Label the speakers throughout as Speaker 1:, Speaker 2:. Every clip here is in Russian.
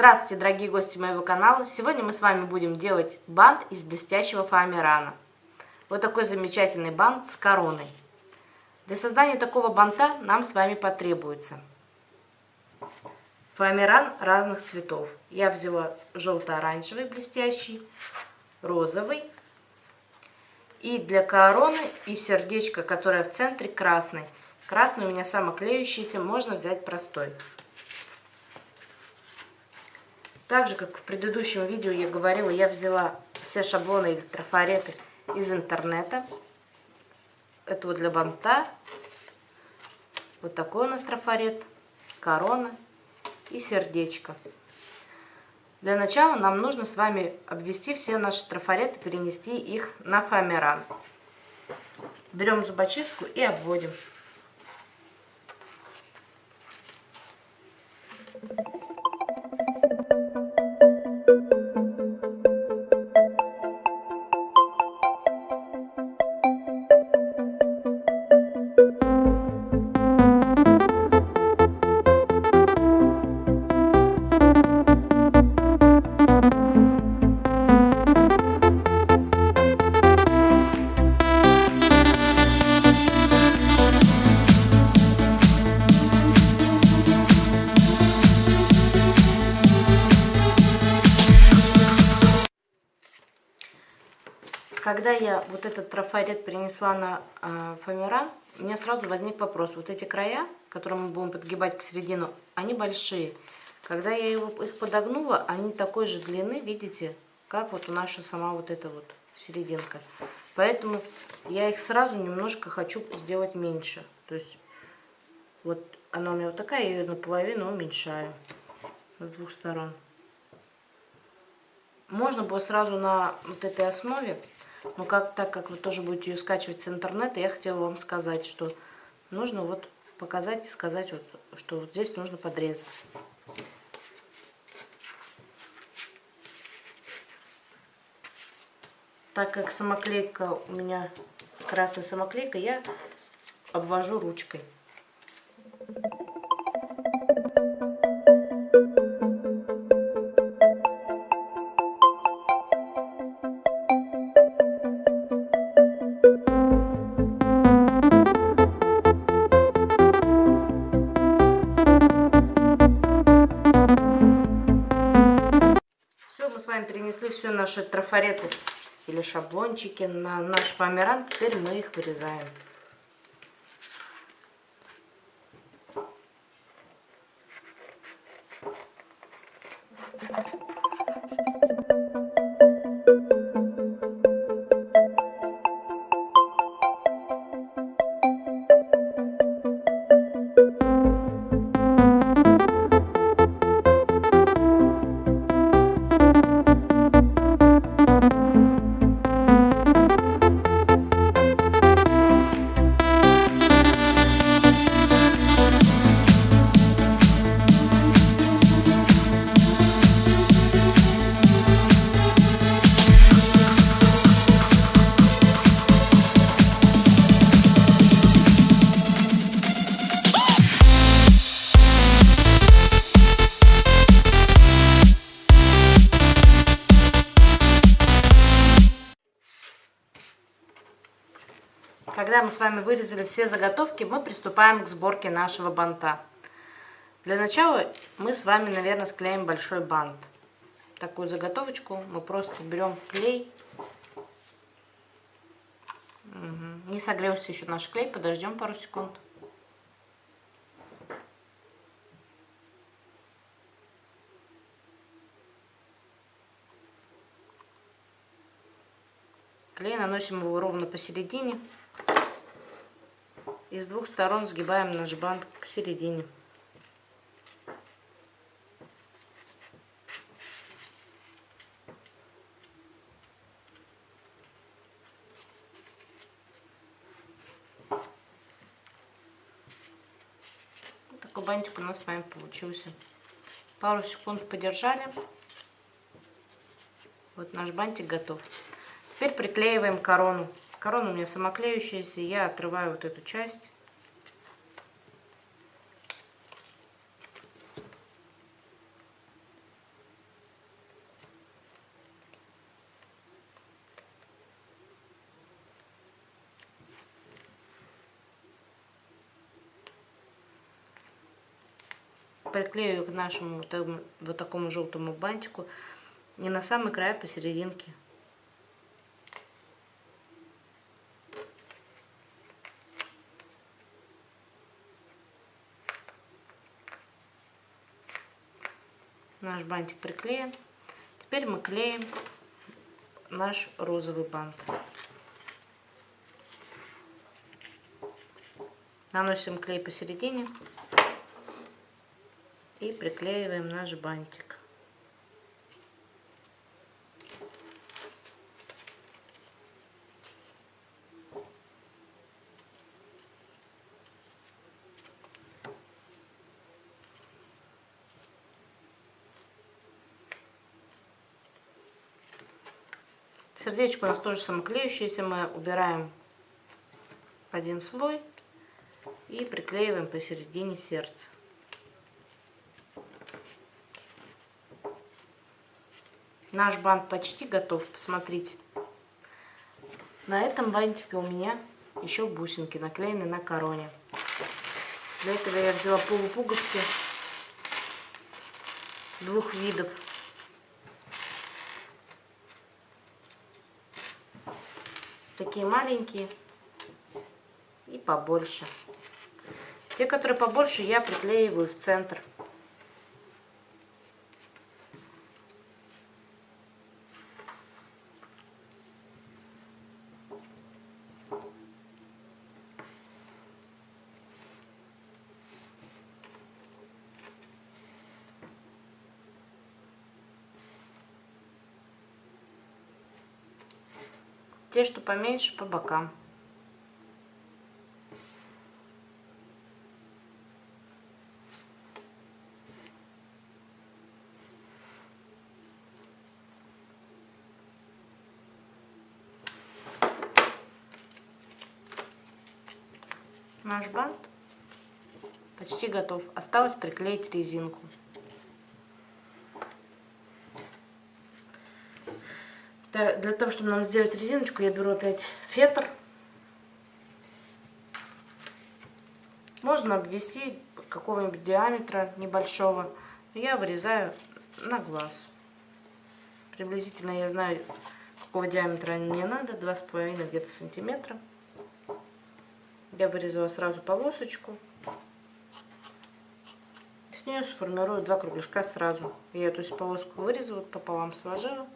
Speaker 1: Здравствуйте, дорогие гости моего канала! Сегодня мы с вами будем делать бант из блестящего фоамирана. Вот такой замечательный бант с короной. Для создания такого банта нам с вами потребуется фоамиран разных цветов. Я взяла желто-оранжевый блестящий, розовый. И для короны и сердечко, которое в центре, красный. Красный у меня самоклеющийся, можно взять простой. Так же, как в предыдущем видео я говорила, я взяла все шаблоны или трафареты из интернета. Это вот для банта. Вот такой у нас трафарет, корона и сердечко. Для начала нам нужно с вами обвести все наши трафареты, перенести их на фоамиран. Берем зубочистку и обводим. Когда я вот этот трафарет принесла на э, фоамиран, у меня сразу возник вопрос. Вот эти края, которые мы будем подгибать к середину, они большие. Когда я их подогнула, они такой же длины, видите, как вот у наша сама вот эта вот серединка. Поэтому я их сразу немножко хочу сделать меньше. То есть вот она у меня вот такая, я ее наполовину уменьшаю с двух сторон. Можно было сразу на вот этой основе но как, так как вы тоже будете ее скачивать с интернета, я хотела вам сказать, что нужно вот показать и сказать, вот, что вот здесь нужно подрезать. Так как самоклейка у меня красная самоклейка, я обвожу ручкой. Наши трафареты или шаблончики на наш фоамиран. Теперь мы их вырезаем. Когда мы с вами вырезали все заготовки, мы приступаем к сборке нашего банта. Для начала мы с вами, наверное, склеим большой бант. Такую заготовочку мы просто берем клей. Угу. Не согрелся еще наш клей, подождем пару секунд. Клей наносим его ровно посередине и с двух сторон сгибаем наш бант к середине. Такой бантик у нас с вами получился. Пару секунд подержали. Вот наш бантик готов. Теперь приклеиваем корону. Корона у меня самоклеющаяся, я отрываю вот эту часть. приклею к нашему вот, такому желтому бантику не на самый край а посерединке Наш бантик приклеен. Теперь мы клеим наш розовый бант. Наносим клей посередине и приклеиваем наш бантик. Сердечко у нас тоже самоклеющееся. Мы убираем один слой и приклеиваем посередине сердца. Наш бант почти готов, посмотрите. На этом бантике у меня еще бусинки наклеены на короне. Для этого я взяла полупуговки двух видов. Такие маленькие и побольше. Те, которые побольше, я приклеиваю в центр. Те, что поменьше, по бокам. Наш бант почти готов. Осталось приклеить резинку. Да, Для того, чтобы нам сделать резиночку, я беру опять фетр. Можно обвести какого-нибудь диаметра небольшого. Я вырезаю на глаз. Приблизительно я знаю, какого диаметра мне надо. Два с половиной где-то сантиметра. Я вырезала сразу полосочку. С нее сформирую два кругляшка сразу. Я эту полоску вырезала, пополам сложила.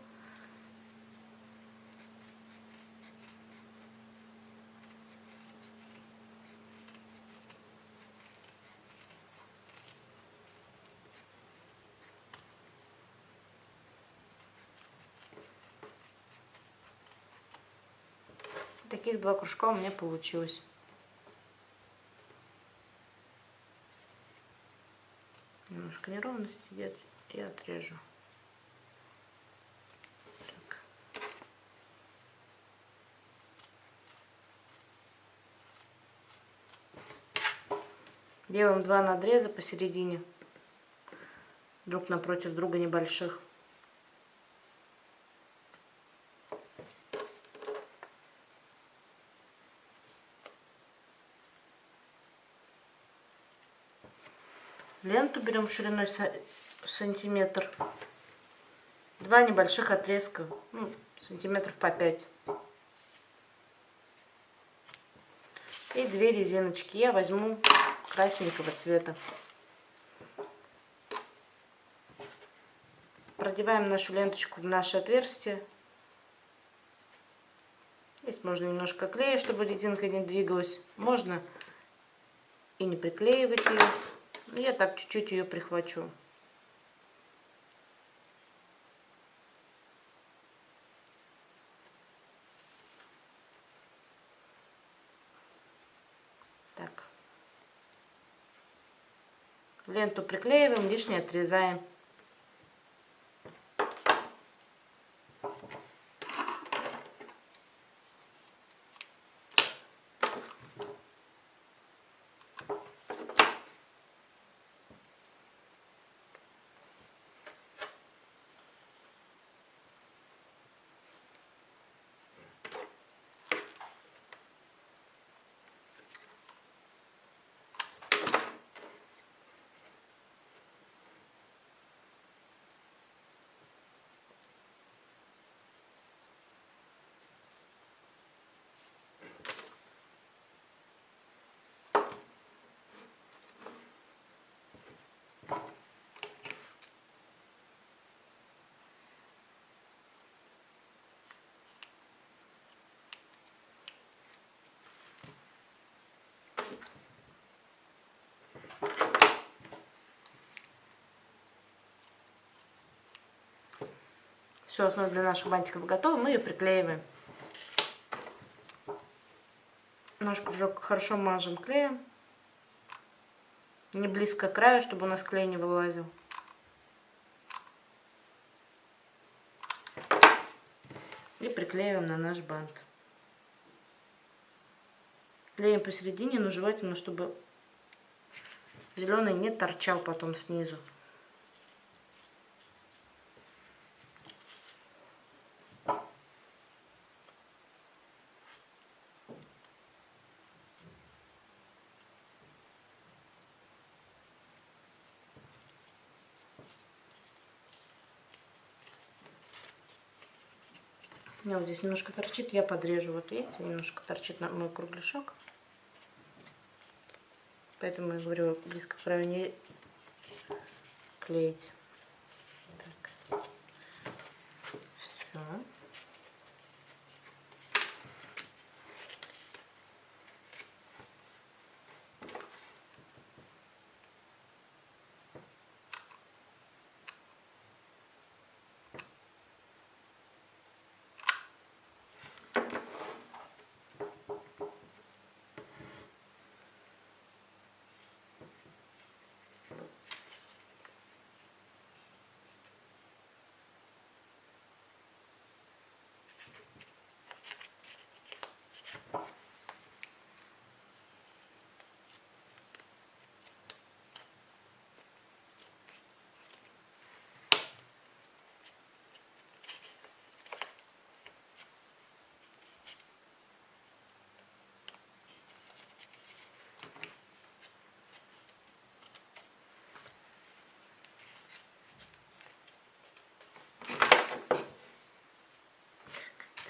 Speaker 1: Таких два кружка у меня получилось. Немножко неровности идет и отрежу. Так. Делаем два надреза посередине, друг напротив друга небольших. Ленту берем шириной са- сантиметр. Два небольших отрезка, ну, сантиметров по 5. И две резиночки. Я возьму красненького цвета. Продеваем нашу ленточку в наше отверстие. Здесь можно немножко клея, чтобы резинка не двигалась. Можно и не приклеивать ее. Ну, я так чуть-чуть ее прихвачу. Так. Ленту приклеиваем, лишнее отрезаем. Все, основа для наших бантиков готова. Мы ее приклеиваем. Наш кружок хорошо мажем клеем. Не близко к краю, чтобы у нас клей не вылазил. И приклеиваем на наш бант. Клеим посередине, но желательно, чтобы зеленый не торчал потом снизу. У меня вот здесь немножко торчит, я подрежу. Вот видите, немножко торчит на мой кругляшок. Поэтому я говорю, близко к не клеить. Так. Все.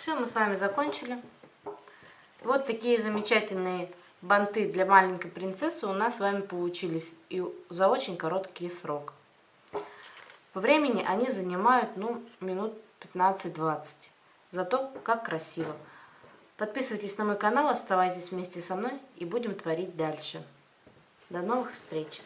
Speaker 1: Все, мы с вами закончили. Вот такие замечательные банты для маленькой принцессы у нас с вами получились. И за очень короткий срок. По времени они занимают, ну, минут 15-20. Зато как красиво. Подписывайтесь на мой канал, оставайтесь вместе со мной и будем творить дальше. До новых встреч!